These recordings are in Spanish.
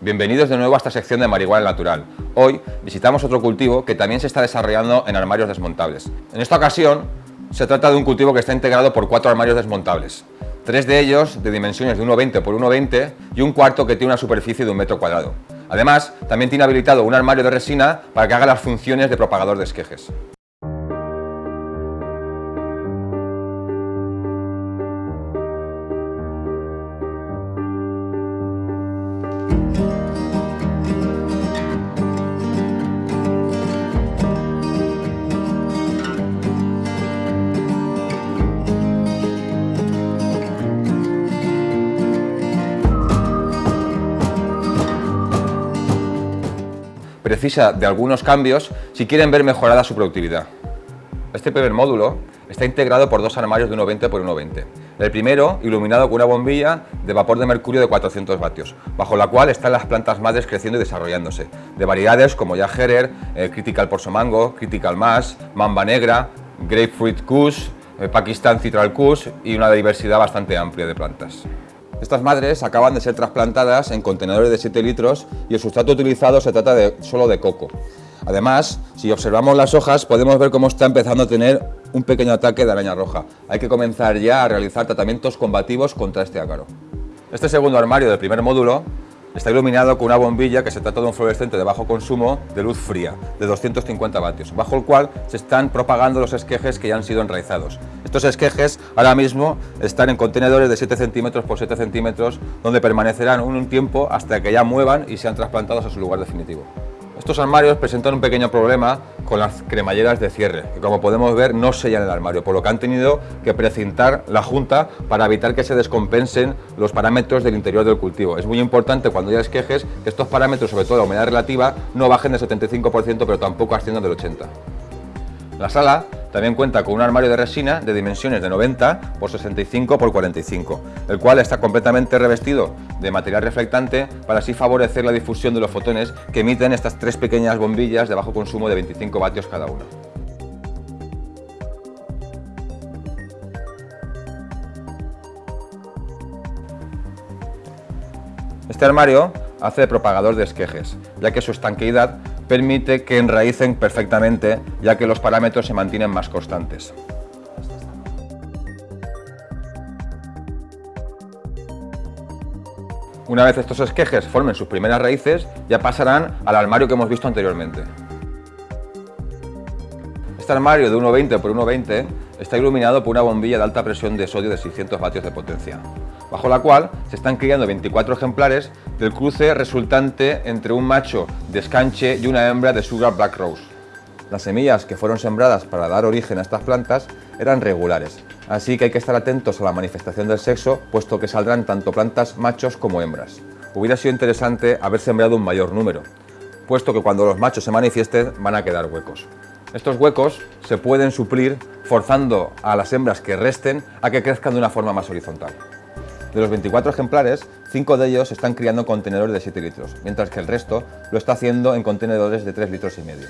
Bienvenidos de nuevo a esta sección de marihuana natural. Hoy visitamos otro cultivo que también se está desarrollando en armarios desmontables. En esta ocasión se trata de un cultivo que está integrado por cuatro armarios desmontables. Tres de ellos de dimensiones de 1,20 x 1,20 y un cuarto que tiene una superficie de un metro cuadrado. Además, también tiene habilitado un armario de resina para que haga las funciones de propagador de esquejes. Precisa de algunos cambios si quieren ver mejorada su productividad. Este primer módulo está integrado por dos armarios de 1,20 x 1,20. El primero iluminado con una bombilla de vapor de mercurio de 400 vatios, bajo la cual están las plantas madres creciendo y desarrollándose, de variedades como ya Herer, eh, Critical Porsomango, Critical Mass, Mamba Negra, Grapefruit Kush, eh, Pakistan Citral Kush y una diversidad bastante amplia de plantas. Estas madres acaban de ser trasplantadas en contenedores de 7 litros y el sustrato utilizado se trata de, solo de coco. Además, si observamos las hojas podemos ver cómo está empezando a tener un pequeño ataque de araña roja. Hay que comenzar ya a realizar tratamientos combativos contra este ácaro. Este segundo armario del primer módulo Está iluminado con una bombilla que se trata de un fluorescente de bajo consumo de luz fría, de 250 vatios, bajo el cual se están propagando los esquejes que ya han sido enraizados. Estos esquejes ahora mismo están en contenedores de 7 centímetros por 7 centímetros, donde permanecerán un tiempo hasta que ya muevan y sean trasplantados a su lugar definitivo. Estos armarios presentan un pequeño problema con las cremalleras de cierre, que como podemos ver no sellan el armario, por lo que han tenido que precintar la junta para evitar que se descompensen los parámetros del interior del cultivo. Es muy importante cuando ya esquejes que estos parámetros, sobre todo la humedad relativa, no bajen del 75%, pero tampoco asciendan del 80%. La sala también cuenta con un armario de resina de dimensiones de 90 por 65 por 45, el cual está completamente revestido de material reflectante para así favorecer la difusión de los fotones que emiten estas tres pequeñas bombillas de bajo consumo de 25 vatios cada una. Este armario hace de propagador de esquejes, ya que su estanqueidad permite que enraícen perfectamente, ya que los parámetros se mantienen más constantes. Una vez estos esquejes formen sus primeras raíces, ya pasarán al armario que hemos visto anteriormente. Este armario de 1,20 x 1,20 está iluminado por una bombilla de alta presión de sodio de 600 vatios de potencia, bajo la cual se están criando 24 ejemplares del cruce resultante entre un macho de escanche y una hembra de Sugar Black Rose. Las semillas que fueron sembradas para dar origen a estas plantas eran regulares, así que hay que estar atentos a la manifestación del sexo, puesto que saldrán tanto plantas machos como hembras. Hubiera sido interesante haber sembrado un mayor número, puesto que cuando los machos se manifiesten van a quedar huecos. Estos huecos se pueden suplir forzando a las hembras que resten a que crezcan de una forma más horizontal. De los 24 ejemplares, 5 de ellos están criando en contenedores de 7 litros, mientras que el resto lo está haciendo en contenedores de 3 litros y medio.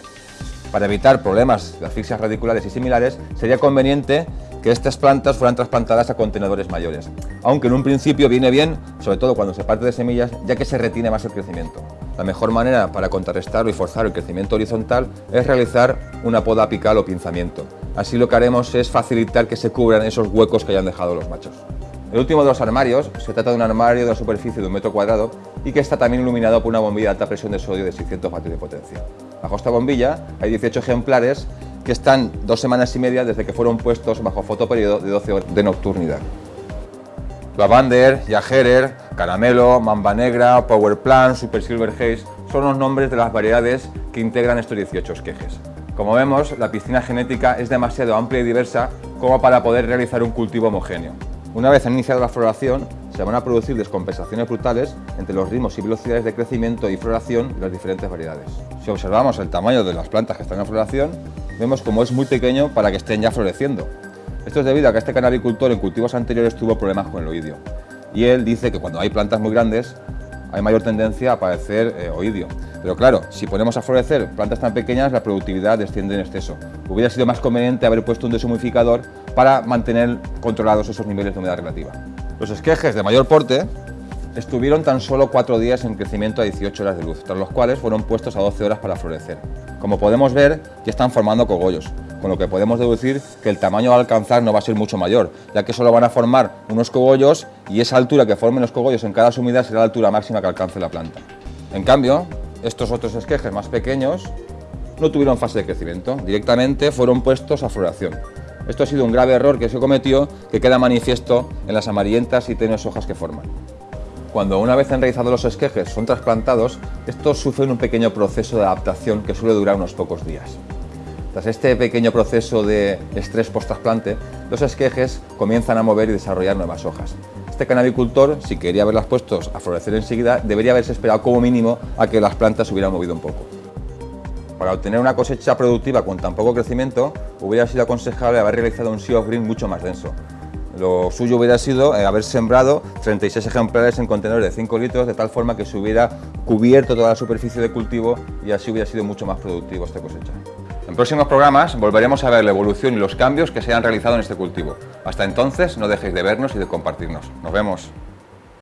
Para evitar problemas de asfixias radiculares y similares, sería conveniente que estas plantas fueran trasplantadas a contenedores mayores, aunque en un principio viene bien, sobre todo cuando se parte de semillas, ya que se retiene más el crecimiento. La mejor manera para contrarrestarlo y forzar el crecimiento horizontal es realizar una poda apical o pinzamiento. Así lo que haremos es facilitar que se cubran esos huecos que hayan dejado los machos. El último de los armarios se trata de un armario de una superficie de un metro cuadrado y que está también iluminado por una bombilla de alta presión de sodio de 600 vatios de potencia. Bajo esta bombilla hay 18 ejemplares que están dos semanas y media desde que fueron puestos bajo fotoperiodo de 12 horas de nocturnidad. Lavander, Yajerer, Caramelo, Mamba Negra, Power Plant, Super Silver Haze son los nombres de las variedades que integran estos 18 esquejes. Como vemos, la piscina genética es demasiado amplia y diversa como para poder realizar un cultivo homogéneo. Una vez iniciada la floración, se van a producir descompensaciones brutales entre los ritmos y velocidades de crecimiento y floración de las diferentes variedades. Si observamos el tamaño de las plantas que están en floración, vemos como es muy pequeño para que estén ya floreciendo. Esto es debido a que este canaricultor en cultivos anteriores tuvo problemas con el oidio. Y él dice que cuando hay plantas muy grandes hay mayor tendencia a padecer eh, oidio. Pero claro, si ponemos a florecer plantas tan pequeñas, la productividad desciende en exceso. Hubiera sido más conveniente haber puesto un deshumificador para mantener controlados esos niveles de humedad relativa. Los esquejes de mayor porte estuvieron tan solo 4 días en crecimiento a 18 horas de luz, tras los cuales fueron puestos a 12 horas para florecer. Como podemos ver, ya están formando cogollos, con lo que podemos deducir que el tamaño a alcanzar no va a ser mucho mayor, ya que solo van a formar unos cogollos y esa altura que formen los cogollos en cada sumidad será la altura máxima que alcance la planta. En cambio, estos otros esquejes más pequeños no tuvieron fase de crecimiento, directamente fueron puestos a floración. Esto ha sido un grave error que se cometió que queda manifiesto en las amarillentas y tenues hojas que forman. Cuando una vez han realizado los esquejes son trasplantados, estos sufren un pequeño proceso de adaptación que suele durar unos pocos días. Tras este pequeño proceso de estrés post-trasplante, los esquejes comienzan a mover y desarrollar nuevas hojas. Este canabicultor, si quería haberlas puestos a florecer enseguida, debería haberse esperado como mínimo a que las plantas se hubieran movido un poco. Para obtener una cosecha productiva con tan poco crecimiento, hubiera sido aconsejable haber realizado un Sea of Green mucho más denso. Lo suyo hubiera sido eh, haber sembrado 36 ejemplares en contenedores de 5 litros, de tal forma que se hubiera cubierto toda la superficie de cultivo y así hubiera sido mucho más productivo esta cosecha. En próximos programas volveremos a ver la evolución y los cambios que se han realizado en este cultivo. Hasta entonces, no dejéis de vernos y de compartirnos. Nos vemos.